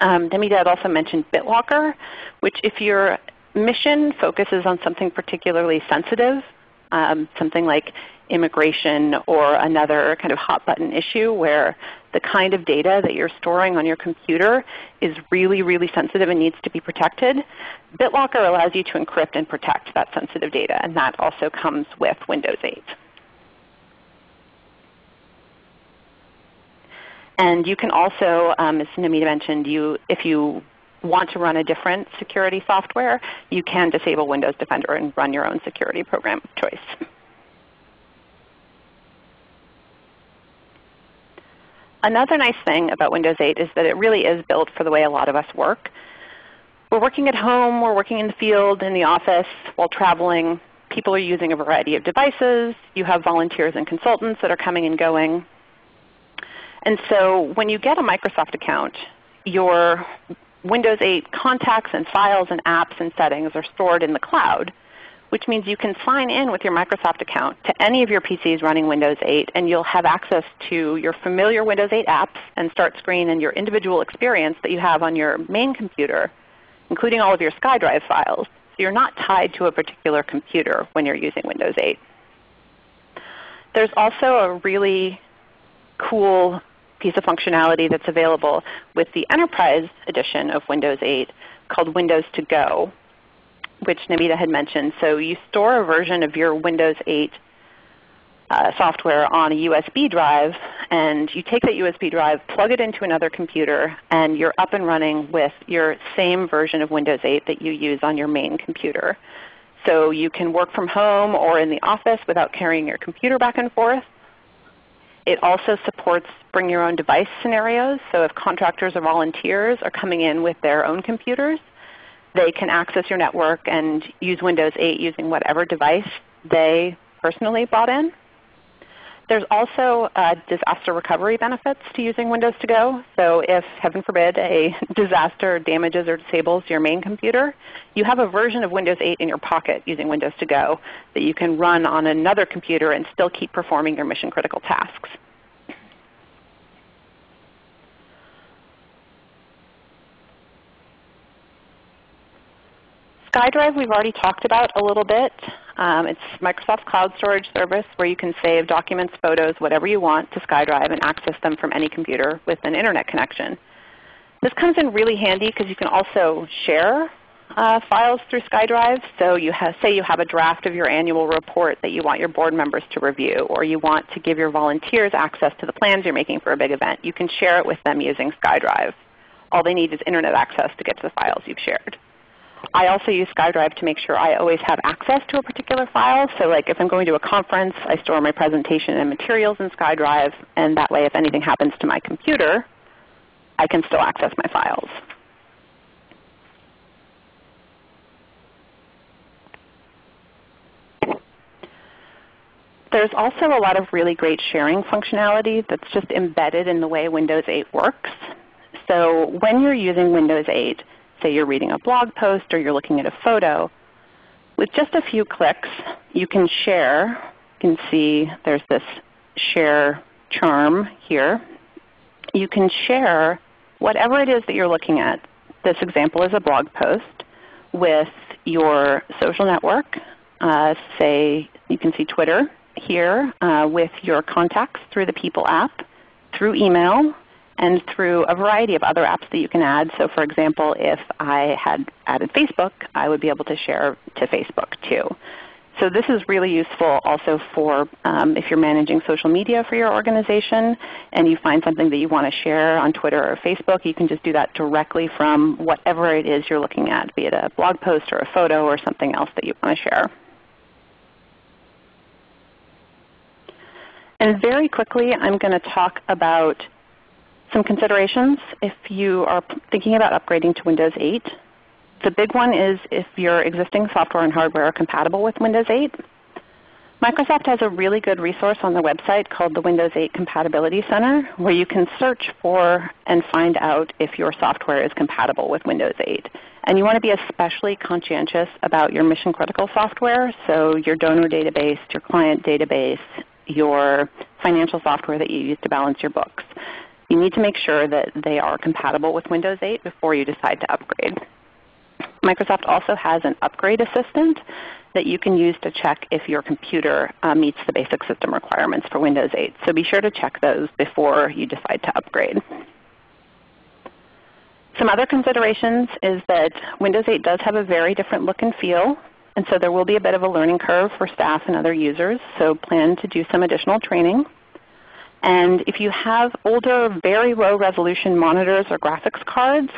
Um, had also mentioned BitLocker, which if your mission focuses on something particularly sensitive, um, something like immigration or another kind of hot button issue where the kind of data that you're storing on your computer is really, really sensitive and needs to be protected, BitLocker allows you to encrypt and protect that sensitive data, and that also comes with Windows 8. And you can also, um, as Namita mentioned, you, if you want to run a different security software, you can disable Windows Defender and run your own security program of choice. Another nice thing about Windows 8 is that it really is built for the way a lot of us work. We're working at home, we're working in the field, in the office, while traveling. People are using a variety of devices. You have volunteers and consultants that are coming and going. And so when you get a Microsoft account, your Windows 8 contacts and files and apps and settings are stored in the cloud which means you can sign in with your Microsoft account to any of your PCs running Windows 8 and you'll have access to your familiar Windows 8 apps and start screen and your individual experience that you have on your main computer, including all of your SkyDrive files. So you're not tied to a particular computer when you're using Windows 8. There's also a really cool piece of functionality that's available with the Enterprise edition of Windows 8 called Windows to Go which Namita had mentioned. So you store a version of your Windows 8 uh, software on a USB drive, and you take that USB drive, plug it into another computer, and you're up and running with your same version of Windows 8 that you use on your main computer. So you can work from home or in the office without carrying your computer back and forth. It also supports bring your own device scenarios. So if contractors or volunteers are coming in with their own computers, they can access your network and use Windows 8 using whatever device they personally bought in. There's also uh, disaster recovery benefits to using Windows to Go. So if, heaven forbid, a disaster damages or disables your main computer, you have a version of Windows 8 in your pocket using Windows to Go that you can run on another computer and still keep performing your mission critical tasks. SkyDrive we've already talked about a little bit. Um, it's Microsoft Cloud Storage Service where you can save documents, photos, whatever you want to SkyDrive and access them from any computer with an Internet connection. This comes in really handy because you can also share uh, files through SkyDrive. So you have, say you have a draft of your annual report that you want your board members to review, or you want to give your volunteers access to the plans you're making for a big event. You can share it with them using SkyDrive. All they need is Internet access to get to the files you've shared. I also use SkyDrive to make sure I always have access to a particular file. So like if I'm going to a conference, I store my presentation and materials in SkyDrive, and that way if anything happens to my computer, I can still access my files. There's also a lot of really great sharing functionality that's just embedded in the way Windows 8 works. So when you're using Windows 8, say you're reading a blog post or you're looking at a photo, with just a few clicks you can share. You can see there's this share charm here. You can share whatever it is that you're looking at. This example is a blog post with your social network. Uh, say you can see Twitter here uh, with your contacts through the People app, through email, and through a variety of other apps that you can add. So for example, if I had added Facebook, I would be able to share to Facebook too. So this is really useful also for um, if you're managing social media for your organization and you find something that you want to share on Twitter or Facebook, you can just do that directly from whatever it is you're looking at, be it a blog post or a photo or something else that you want to share. And very quickly I'm going to talk about some considerations if you are thinking about upgrading to Windows 8. The big one is if your existing software and hardware are compatible with Windows 8. Microsoft has a really good resource on the website called the Windows 8 Compatibility Center where you can search for and find out if your software is compatible with Windows 8. And you want to be especially conscientious about your mission critical software, so your donor database, your client database, your financial software that you use to balance your books. You need to make sure that they are compatible with Windows 8 before you decide to upgrade. Microsoft also has an upgrade assistant that you can use to check if your computer uh, meets the basic system requirements for Windows 8. So be sure to check those before you decide to upgrade. Some other considerations is that Windows 8 does have a very different look and feel and so there will be a bit of a learning curve for staff and other users, so plan to do some additional training. And if you have older, very low resolution monitors or graphics cards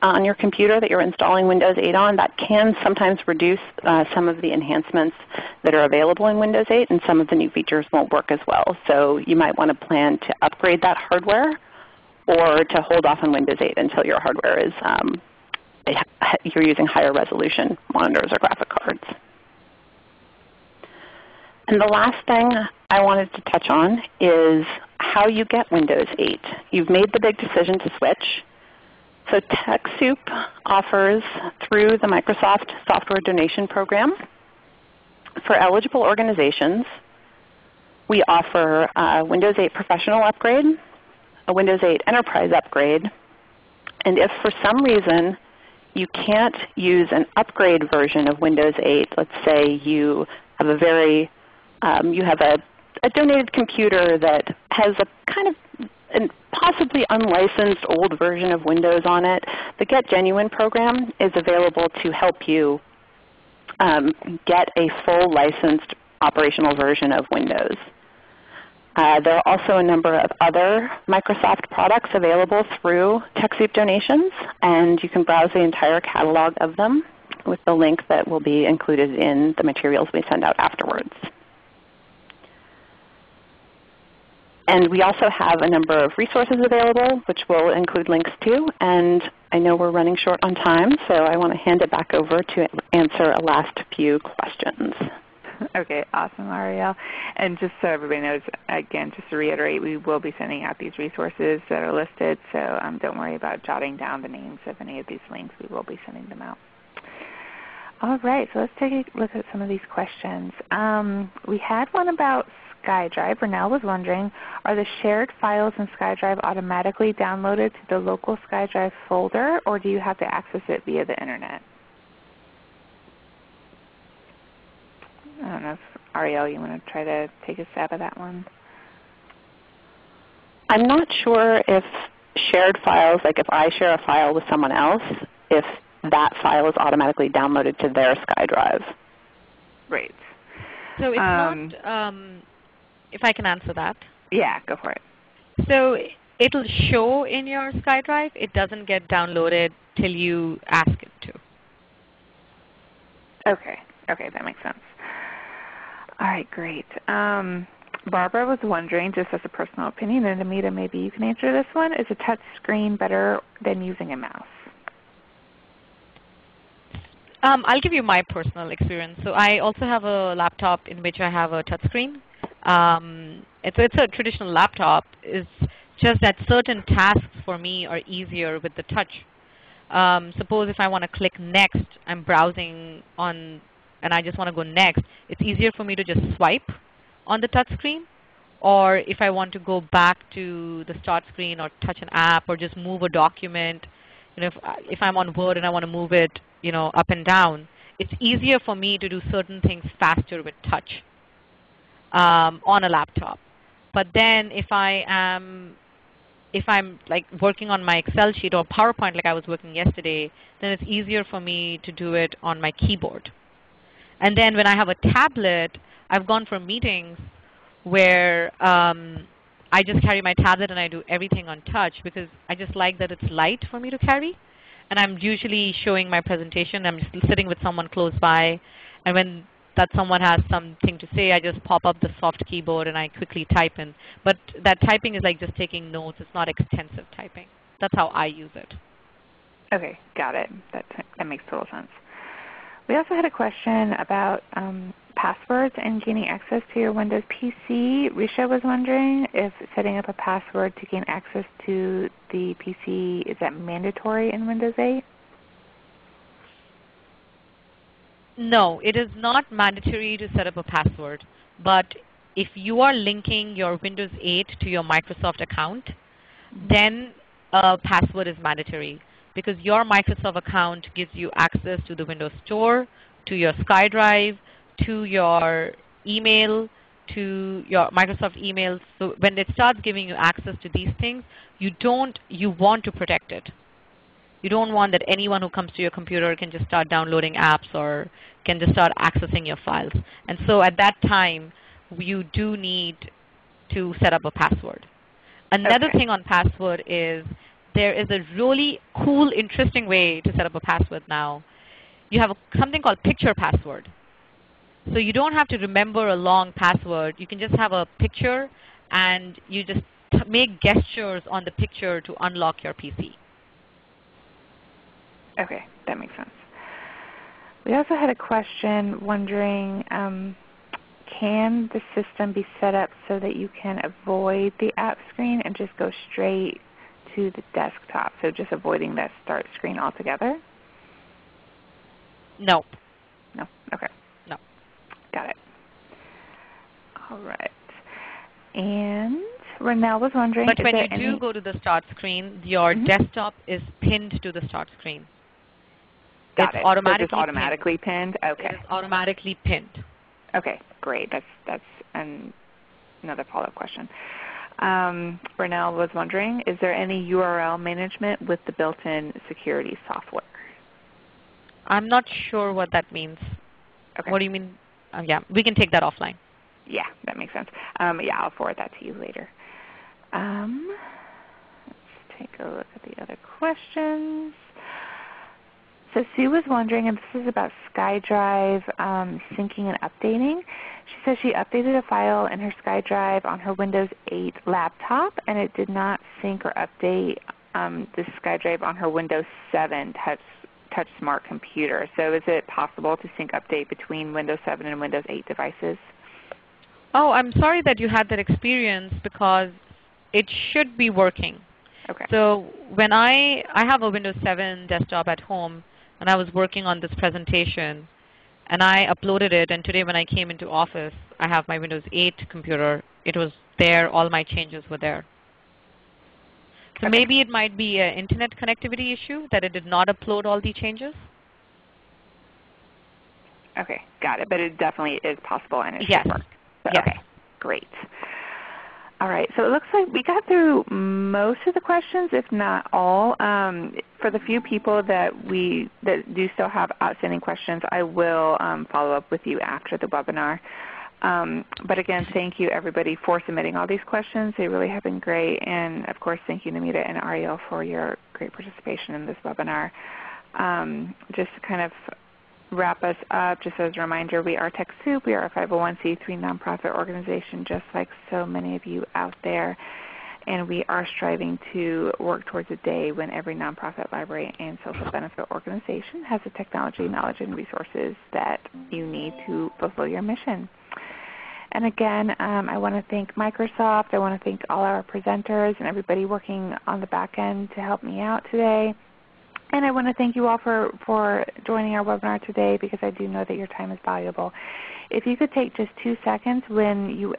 on your computer that you're installing Windows 8 on, that can sometimes reduce uh, some of the enhancements that are available in Windows 8 and some of the new features won't work as well. So you might want to plan to upgrade that hardware or to hold off on Windows 8 until your hardware is um, you're using higher resolution monitors or graphic cards. And the last thing I wanted to touch on is how you get Windows 8. You've made the big decision to switch. So TechSoup offers through the Microsoft Software Donation Program for eligible organizations, we offer a Windows 8 Professional upgrade, a Windows 8 Enterprise upgrade, and if for some reason you can't use an upgrade version of Windows 8. Let's say you have a very um, you have a, a donated computer that has a kind of possibly unlicensed old version of Windows on it. The Get Genuine program is available to help you um, get a full licensed operational version of Windows. Uh, there are also a number of other Microsoft products available through TechSoup donations, and you can browse the entire catalog of them with the link that will be included in the materials we send out afterwards. And we also have a number of resources available, which we'll include links to. And I know we're running short on time, so I want to hand it back over to answer a last few questions. okay, awesome, Ariel. And just so everybody knows, again, just to reiterate, we will be sending out these resources that are listed, so um, don't worry about jotting down the names of any of these links. We will be sending them out. All right, so let's take a look at some of these questions. Um, we had one about SkyDrive. Renell was wondering, are the shared files in SkyDrive automatically downloaded to the local SkyDrive folder, or do you have to access it via the Internet? I don't know if Ariel, you want to try to take a stab at that one? I'm not sure if shared files, like if I share a file with someone else, if that file is automatically downloaded to their SkyDrive. Right. So it's Um, not, um, if I can answer that. Yeah, go for it. So it'll show in your SkyDrive. It doesn't get downloaded till you ask it to. Okay. Okay, that makes sense. All right, great. Um, Barbara was wondering, just as a personal opinion, and Namita, maybe you can answer this one, is a touch screen better than using a mouse? Um, I'll give you my personal experience. So I also have a laptop in which I have a touchscreen. Um, it's, it's a traditional laptop. It's just that certain tasks for me are easier with the touch. Um, suppose if I want to click next, I'm browsing on and I just want to go next, it's easier for me to just swipe on the touch screen. Or if I want to go back to the start screen or touch an app or just move a document, you know, if, if I'm on Word and I want to move it you know, up and down, it's easier for me to do certain things faster with touch um, on a laptop. But then if I am if I'm like working on my Excel sheet or PowerPoint like I was working yesterday, then it's easier for me to do it on my keyboard. And then when I have a tablet, I've gone for meetings where um, I just carry my tablet and I do everything on touch because I just like that it's light for me to carry. And I'm usually showing my presentation. I'm just sitting with someone close by. And when that someone has something to say, I just pop up the soft keyboard and I quickly type in. But that typing is like just taking notes. It's not extensive typing. That's how I use it. Okay, got it. That, that makes total sense. We also had a question about um, passwords and gaining access to your Windows PC. Risha was wondering if setting up a password to gain access to the PC, is that mandatory in Windows 8? No, it is not mandatory to set up a password. But if you are linking your Windows 8 to your Microsoft account, then a password is mandatory because your Microsoft account gives you access to the Windows Store, to your SkyDrive, to your email, to your Microsoft email. So when it starts giving you access to these things, you don't you want to protect it. You don't want that anyone who comes to your computer can just start downloading apps or can just start accessing your files. And so at that time, you do need to set up a password. Another Okay. thing on password is there is a really cool, interesting way to set up a password now. You have a, something called picture password. So you don't have to remember a long password. You can just have a picture and you just t- make gestures on the picture to unlock your PC. Okay, that makes sense. We also had a question wondering, um, can the system be set up so that you can avoid the app screen and just go straight to the desktop? So just avoiding that start screen altogether? No. No? Okay. No. Got it. All right. And Renelle was wondering, But when you do go to the start screen, your Mhm. desktop is pinned to the start screen. Got it's it. Automatically just automatically pinned? It Okay. is automatically pinned. Okay, great. That's that's an, another follow-up question. Um, was wondering, is there any URL management with the built-in security software? I'm not sure what that means. Okay. What do you mean? Uh, yeah, we can take that offline. Yeah, that makes sense. Um, yeah, I'll forward that to you later. Um, let's take a look at the other questions. So Sue was wondering, and this is about SkyDrive um, syncing and updating. She says she updated a file in her SkyDrive on her Windows 8 laptop, and it did not sync or update um, the SkyDrive on her Windows 7 touch, touch smart computer. So is it possible to sync update between Windows 7 and Windows 8 devices? Oh, I'm sorry that you had that experience because it should be working. Okay. So when I, I have a Windows 7 desktop at home and I was working on this presentation and I uploaded it and today when I came into office I have my Windows 8 computer. It was there, all my changes were there. So Okay. maybe it might be an internet connectivity issue that it did not upload all the changes. Okay, got it. But it definitely is possible and it yes. should work. So, yes. Okay, great. All right, so it looks like we got through most of the questions, if not all. Um, for the few people that we that do still have outstanding questions, I will um, follow up with you after the webinar. Um, but again, thank you everybody for submitting all these questions. They really have been great. And of course, thank you Namita and Ariel for your great participation in this webinar. Um, just kind of wrap us up, just as a reminder, we are TechSoup. We are a 501c3 nonprofit organization just like so many of you out there. And we are striving to work towards a day when every nonprofit library and social benefit organization has the technology, knowledge, and resources that you need to fulfill your mission. And again, um, I want to thank Microsoft. I want to thank all our presenters and everybody working on the back end to help me out today. And I want to thank you all for, for joining our webinar today because I do know that your time is valuable. If you could take just two seconds when you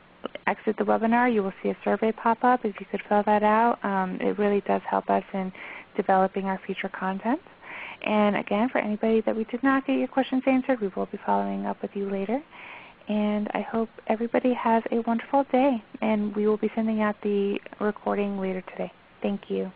exit the webinar, you will see a survey pop up. If you could fill that out, um, it really does help us in developing our future content. And again, for anybody that we did not get your questions answered, we will be following up with you later. And I hope everybody has a wonderful day. And we will be sending out the recording later today. Thank you.